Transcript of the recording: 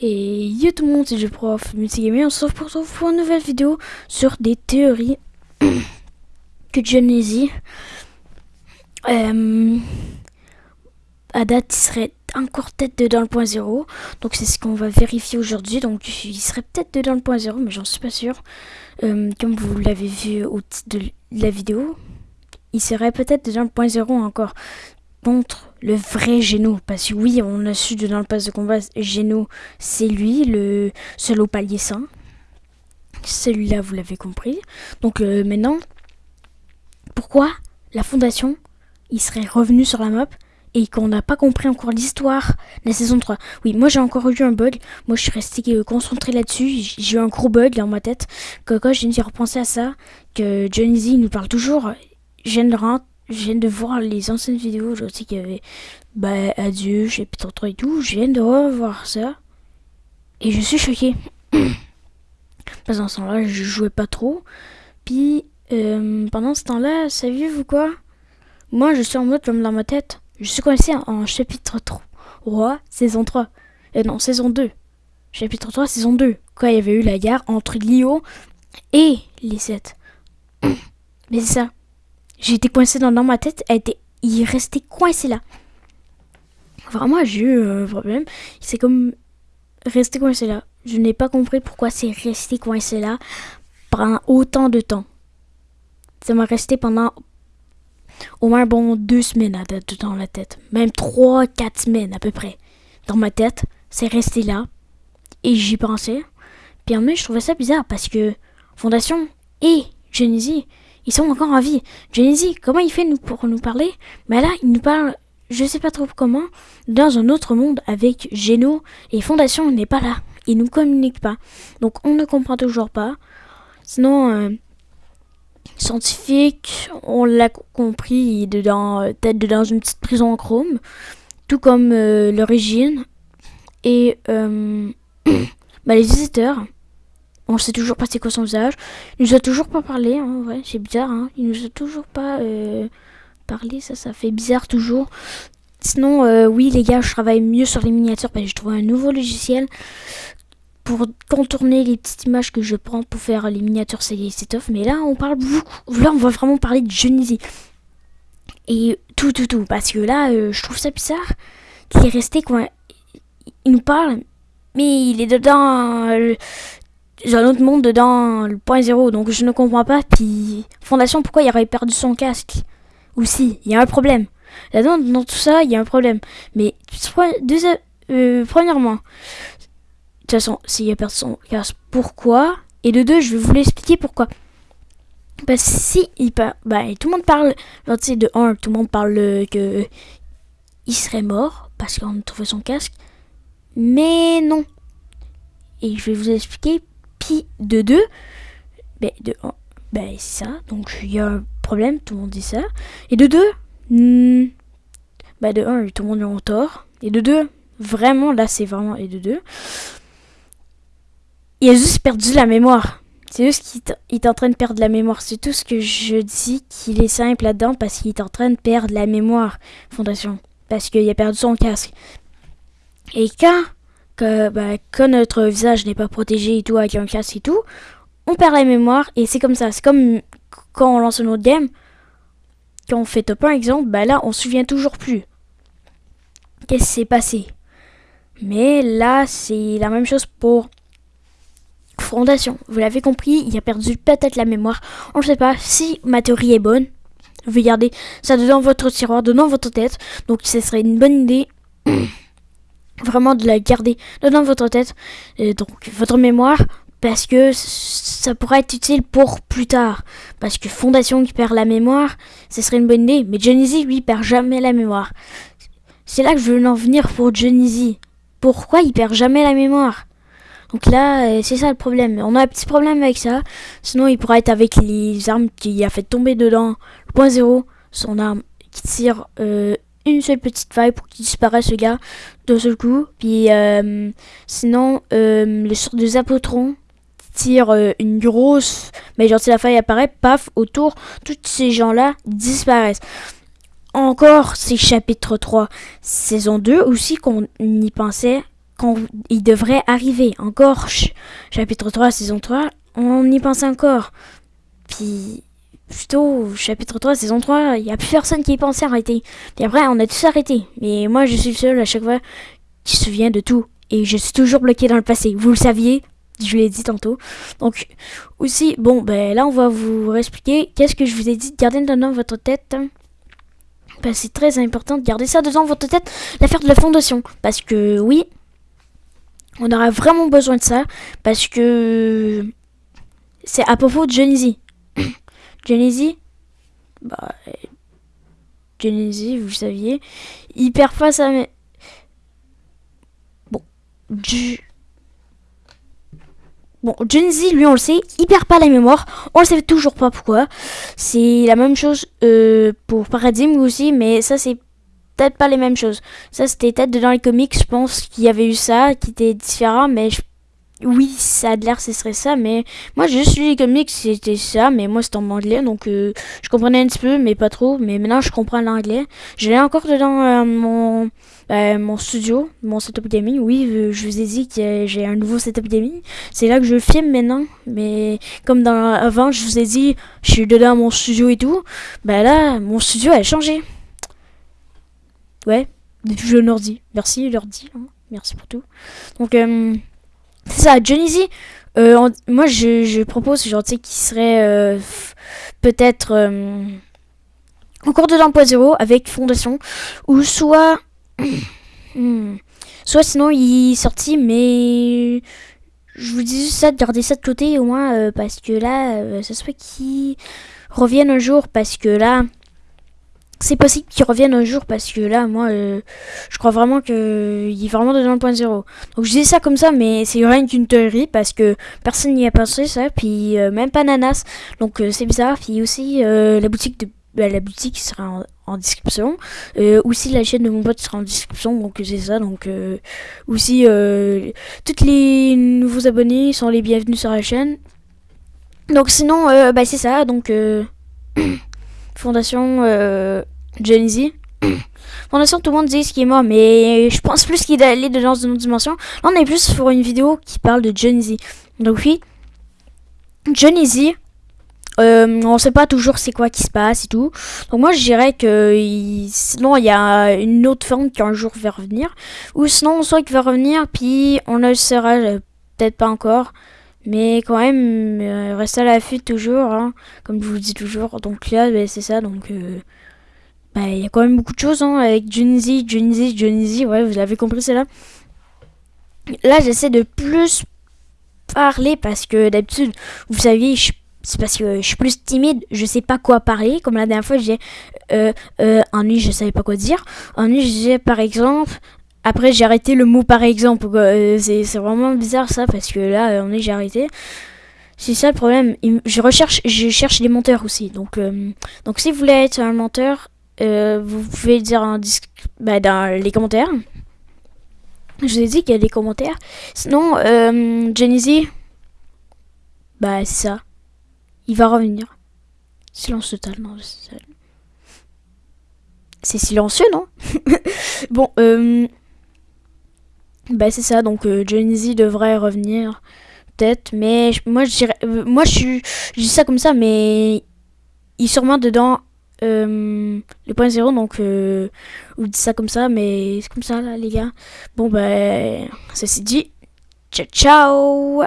Et yo tout le monde, c'est prof Multigamer, on se retrouve pour une nouvelle vidéo sur des théories que Genesis euh, à date il serait encore peut-être dedans le point zéro. Donc c'est ce qu'on va vérifier aujourd'hui. Donc il serait peut-être dedans le point zéro, mais j'en suis pas sûr. Euh, comme vous l'avez vu au titre de la vidéo, il serait peut-être dedans le point zéro encore le vrai Géno. Parce que oui, on a su dans le pass de combat, Géno, c'est lui, le seul au palier 100. Celui-là, vous l'avez compris. Donc euh, maintenant, pourquoi la fondation, il serait revenu sur la map et qu'on n'a pas compris encore l'histoire de la saison 3. Oui, moi j'ai encore eu un bug. Moi je suis resté euh, concentré là-dessus. J'ai eu un gros bug dans ma tête. Que quand j'ai repensé à ça, que Johnny Z nous parle toujours. Je viens je viens de voir les anciennes vidéos, je sais qu'il y avait bah, Adieu, chapitre 3 et tout. Je viens de revoir ça. Et je suis choqué. Pendant ce temps-là, je jouais pas trop. Puis, euh, pendant ce temps-là, saviez-vous quoi? Moi, je suis en mode comme dans ma tête. Je suis coincé en chapitre 3, saison 3. Et non, saison 2. Chapitre 3, saison 2. Quand il y avait eu la guerre entre Lio et les 7. Mais c'est ça. J'ai été coincé dans, ma tête. Elle était, il restait coincé là. Vraiment, j'ai eu un problème. C'est comme resté coincé là. Je n'ai pas compris pourquoi c'est resté coincé là pendant autant de temps. Ça m'a resté pendant au moins bon deux semaines dans la tête. Même trois, quatre semaines à peu près. Dans ma tête, c'est resté là. Et j'y pensais. Puis en même, je trouvais ça bizarre parce que Fondation et Genesis, ils sont encore en vie. Genesis, comment il fait pour nous parler? Mais là, il nous parle, je sais pas trop comment, dans un autre monde avec Geno. Et Fondation n'est pas là. Il nous communique pas. Donc on ne comprend toujours pas. Sinon, euh, scientifique, on l'a compris, il est euh, peut-être dans une petite prison en chrome, tout comme euh, l'origine. Et euh, bah, les visiteurs, on sait toujours pas c'est quoi son visage. Il nous a toujours pas parlé, hein, ouais, c'est bizarre, hein. il nous a toujours pas parlé, ça, ça fait bizarre toujours. Sinon, oui les gars, je travaille mieux sur les miniatures parce que je trouve un nouveau logiciel pour contourner les petites images que je prends pour faire les miniatures c'est off. Mais là, on parle beaucoup. Là, on va vraiment parler de Genesis. Et tout, tout, tout. Parce que là, euh, je trouve ça bizarre qu'il est resté quoi. Il nous parle, mais il est dedans. Euh, un autre monde dedans le point zéro. Donc je ne comprends pas. Puis, Fondation, pourquoi il aurait perdu son casque? Ou si, il y a un problème. Là-dedans, dans tout ça, il y a un problème. Mais, euh, premièrement, de toute façon, s'il a personne pourquoi? Et de deux, je vais vous l'expliquer pourquoi. Parce que si il parle, bah, tout le monde parle, genre, tu sais, de un, tout le monde parle que il serait mort parce qu'on a son casque. Mais non. Et je vais vous expliquer. De deux, ben, de un, ben, c'est ça. Donc il y a un problème, tout le monde dit ça. Et de deux, hmm, ben, de un, tout le monde est en tort. Et de deux, vraiment, là c'est vraiment, et de deux, il a juste perdu la mémoire. C'est juste qu'il est en train de perdre la mémoire. C'est tout ce que je dis qu'il est simple là-dedans parce qu'il est en train de perdre la mémoire, Fondation. Parce qu'il a perdu son casque. Et quand, que, bah, quand notre visage n'est pas protégé et tout, avec un casque et tout, on perd la mémoire et c'est comme ça. C'est comme quand on lance un autre game. Quand on fait top 1 exemple, bah là on se souvient toujours plus. Qu'est-ce qui s'est passé Mais là c'est la même chose pour Fondation. Vous l'avez compris, il a perdu peut-être la mémoire. On ne sait pas si ma théorie est bonne. Vous garder ça dans votre tiroir, dans votre tête. Donc ce serait une bonne idée vraiment de la garder dans votre tête. Et donc votre mémoire. Parce que ça pourrait être utile pour plus tard. Parce que Fondation qui perd la mémoire, ce serait une bonne idée. Mais Johnny lui, perd jamais la mémoire. C'est là que je veux en venir pour Johnny Pourquoi il perd jamais la mémoire? Donc là, euh, c'est ça le problème. On a un petit problème avec ça. Sinon, il pourrait être avec les armes qui a fait tomber dedans. Le point zéro, son arme qui tire euh, une seule petite faille pour qu'il disparaisse ce gars d'un seul coup. Puis euh, sinon, le sort de Zapotron tire une grosse... Mais genre si la faille apparaît, paf, autour, tous ces gens-là disparaissent. Encore, c'est chapitre 3, saison 2 aussi qu'on y pensait quand il devrait arriver. Encore, chapitre 3, saison 3, on y pense encore. Puis, plutôt, chapitre 3, saison 3, il n'y a plus personne qui y pensait arrêter. Puis après, on a tous arrêté. Mais moi, je suis le seul à chaque fois qui se souvient de tout. Et je suis toujours bloqué dans le passé. Vous le saviez je l'ai dit tantôt. Donc, aussi, bon, ben là, on va vous expliquer qu'est-ce que je vous ai dit de garder dans votre tête. Ben, c'est très important de garder ça dans votre tête, l'affaire de la fondation. Parce que, oui, on aura vraiment besoin de ça. Parce que c'est à propos de Genesis. Genesis, bah, Genesis, vous saviez, perd pas sa... Bon, du... Bon, Genesis, lui, on le sait, il perd pas la mémoire. On le sait toujours pas pourquoi. C'est la même chose euh, pour Paradigm aussi, mais ça, c'est peut-être pas les mêmes choses. Ça, c'était peut-être dans les comics, je pense qu'il y avait eu ça, qui était différent, mais oui, ça a l'air ce serait ça, mais moi j'ai juste lu les comics, c'était ça, mais moi c'était en anglais, donc euh, je comprenais un petit peu, mais pas trop, mais maintenant je comprends l'anglais. Je l'ai encore dedans euh, mon, bah, mon studio, mon setup gaming, oui, je vous ai dit que j'ai un nouveau setup gaming, c'est là que je filme maintenant, mais comme avant je vous ai dit, je suis dedans mon studio et tout, bah là, mon studio a changé. Ouais, je l'ordi, merci l'ordi, hein. merci pour tout. Donc, euh, c'est ça, Johnny euh, moi je, je, propose, genre, tu sais, qui serait euh, peut-être euh, encore de l'emploi avec Fondation, ou soit. Hmm, soit sinon il est sorti, mais. Je vous dis ça, de garder ça de côté au moins, parce que là, ça se fait qu'il revienne un jour, parce que là c'est possible qu'il revienne un jour parce que là, moi, euh, je crois vraiment qu'il est vraiment dans le point zéro. Donc je dis ça comme ça, mais c'est rien qu'une théorie parce que personne n'y a pensé ça, puis euh, même pas Nanas. Donc euh, c'est bizarre. Puis aussi la boutique de bah, la boutique sera en, description. aussi la chaîne de mon pote sera en description, donc c'est ça. Donc aussi tous les nouveaux abonnés sont les bienvenus sur la chaîne. Donc sinon, bah c'est ça. Donc Fondation euh, Genesis. Fondation, tout le monde dit ce qui est mort, mais je pense plus qu'il est allé dans une autre dimension. Là, on est plus pour une vidéo qui parle de Genesis. Donc oui, Genesis, euh, on sait pas toujours c'est quoi qui se passe et tout. Donc moi je dirais que sinon il y a une autre forme qui un jour va revenir. Ou sinon soit qu'il va revenir puis on ne le saura euh, peut-être pas encore. Mais quand même, euh, reste à l'affût toujours, hein, comme je vous dis toujours. Donc là, bah, c'est ça, donc... Euh, bah, il y a quand même beaucoup de choses hein, avec Junzi, Junzi, Junzi, ouais, vous l'avez compris, c'est là. J'essaie de plus parler parce que d'habitude, vous savez, c'est parce que je suis plus timide, je sais pas quoi parler. Comme la dernière fois, j'ai euh, euh, ennui, je savais pas quoi dire. Ennui, je disais par exemple, après, j'ai arrêté le mot par exemple. Euh, c'est vraiment bizarre ça parce que là, on est j'ai arrêté. C'est ça le problème. Je recherche, je cherche des monteurs aussi. Donc, euh, donc si vous voulez être un monteur, euh, vous pouvez dire un bah, dans les commentaires. Je vous ai dit qu'il y a des commentaires. Sinon, euh, Genesis, bah c'est ça. Il va revenir. Silence total, c'est silencieux, non? Bon, euh, bah c'est ça, donc euh, devrait revenir peut-être, mais moi je dirais, euh, moi je suis, je dis ça comme ça, mais il sûrement dedans euh, le point zéro, donc euh, vous dites ça comme ça, mais c'est comme ça là les gars. Bon bah, ceci dit, ciao ciao